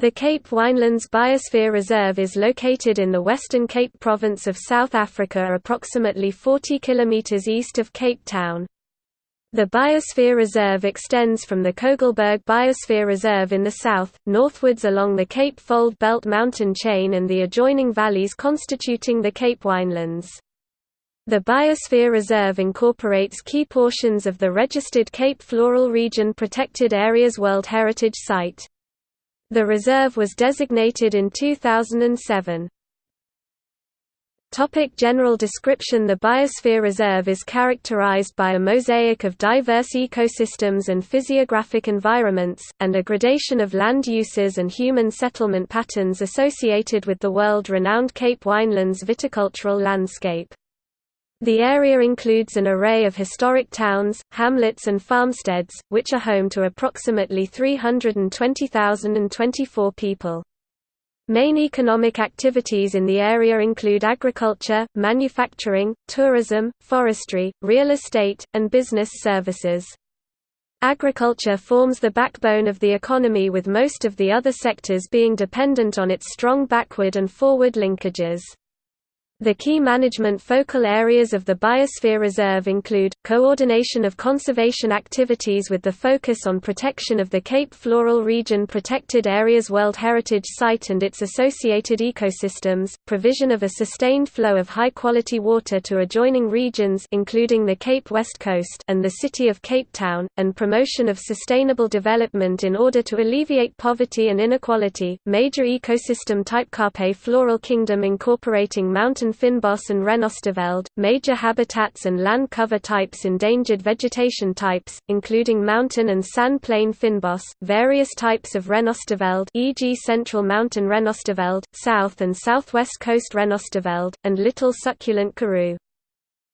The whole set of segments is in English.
The Cape Winelands Biosphere Reserve is located in the Western Cape Province of South Africa approximately 40 km east of Cape Town. The Biosphere Reserve extends from the Kogelberg Biosphere Reserve in the south, northwards along the Cape Fold Belt mountain chain and the adjoining valleys constituting the Cape Winelands. The Biosphere Reserve incorporates key portions of the registered Cape Floral Region Protected Areas World Heritage Site. The reserve was designated in 2007. Topic general description The Biosphere Reserve is characterized by a mosaic of diverse ecosystems and physiographic environments, and a gradation of land uses and human settlement patterns associated with the world-renowned Cape Winelands viticultural landscape. The area includes an array of historic towns, hamlets and farmsteads, which are home to approximately 320,024 people. Main economic activities in the area include agriculture, manufacturing, tourism, forestry, real estate, and business services. Agriculture forms the backbone of the economy with most of the other sectors being dependent on its strong backward and forward linkages. The key management focal areas of the Biosphere Reserve include, coordination of conservation activities with the focus on protection of the Cape Floral Region Protected Areas World Heritage Site and its associated ecosystems, provision of a sustained flow of high-quality water to adjoining regions including the Cape West Coast and the city of Cape Town, and promotion of sustainable development in order to alleviate poverty and inequality. Major ecosystem type Cape Floral Kingdom incorporating mountain fynbos and Renosterveld, major habitats and land cover types endangered vegetation types, including mountain and sand plain fynbos, various types of Renosterveld e.g. central mountain Renosterveld, south and southwest coast Renosterveld, and little succulent karoo.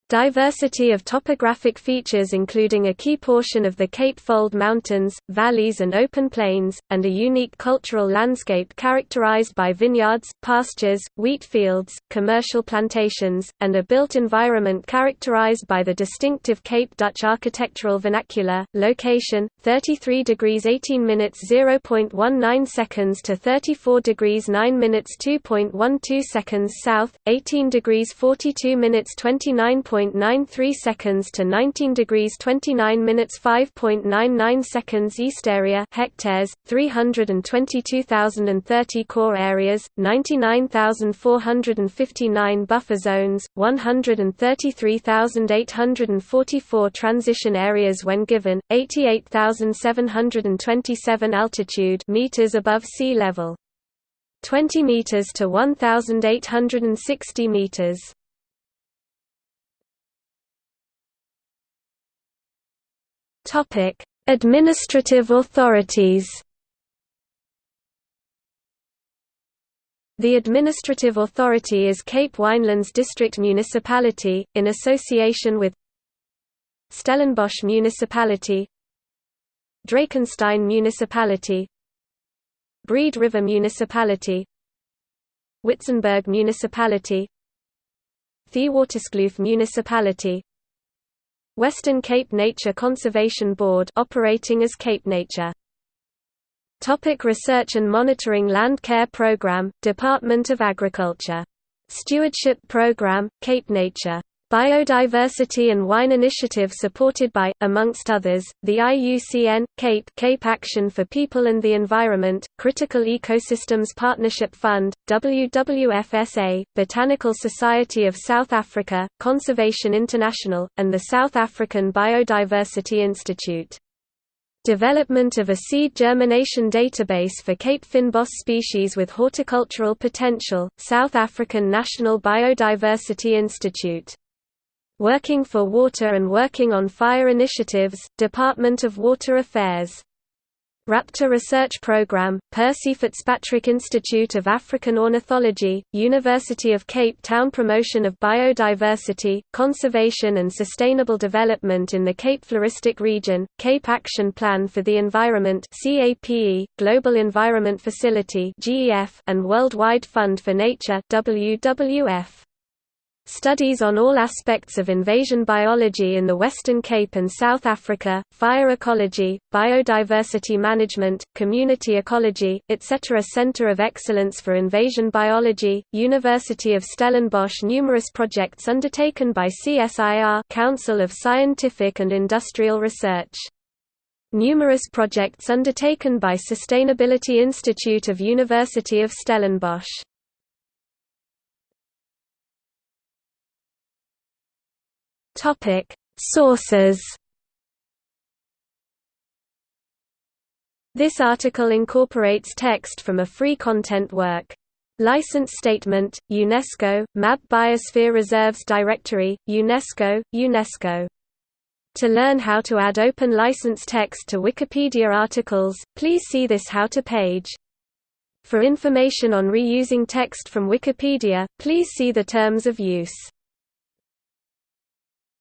Diversity of topographic features including a key portion of the Cape Fold Mountains, valleys and open plains, and a unique cultural landscape characterized by vineyards, pastures, wheat fields, commercial plantations, and a built environment characterized by the distinctive Cape Dutch architectural vernacular. Location: 33 degrees 18 minutes 0.19 seconds to 34 degrees 9 minutes 2.12 seconds south, 18 degrees 42 minutes 29. 5.93 seconds to 19 degrees 29 minutes 5.99 seconds East area hectares 322,030 core areas 99,459 buffer zones 133,844 transition areas when given 88,727 altitude meters above sea level 20 meters to 1860 meters Topic: Administrative authorities. The administrative authority is Cape Winelands District Municipality, in association with Stellenbosch Municipality Drakenstein Municipality Breede River Municipality Witzenberg Municipality Theewaterskloof Municipality Western Cape Nature Conservation Board operating as Cape Nature. Topic research and monitoring Land Care Program, Department of Agriculture. Stewardship Program, Cape Nature. Biodiversity and Wine Initiative supported by, amongst others, the IUCN, CAPE, CAPE Action for People and the Environment, Critical Ecosystems Partnership Fund, WWFSA, Botanical Society of South Africa, Conservation International, and the South African Biodiversity Institute. Development of a seed germination database for Cape Fynbos species with horticultural potential, South African National Biodiversity Institute Working for Water and Working on Fire Initiatives, Department of Water Affairs. Raptor Research Program, Percy Fitzpatrick Institute of African Ornithology, University of Cape Town Promotion of Biodiversity, Conservation and Sustainable Development in the Cape Floristic Region, Cape Action Plan for the Environment Global Environment Facility and Worldwide Fund for Nature WWF. Studies on all aspects of invasion biology in the Western Cape and South Africa, fire ecology, biodiversity management, community ecology, etc. Center of Excellence for Invasion Biology, University of Stellenbosch Numerous projects undertaken by CSIR Council of Scientific and Industrial Research. Numerous projects undertaken by Sustainability Institute of University of Stellenbosch. Topic: Sources. This article incorporates text from a free content work. License Statement, UNESCO, MAB Biosphere Reserves Directory, UNESCO, UNESCO. To learn how to add open license text to Wikipedia articles, please see this How to page. For information on reusing text from Wikipedia, please see the Terms of Use.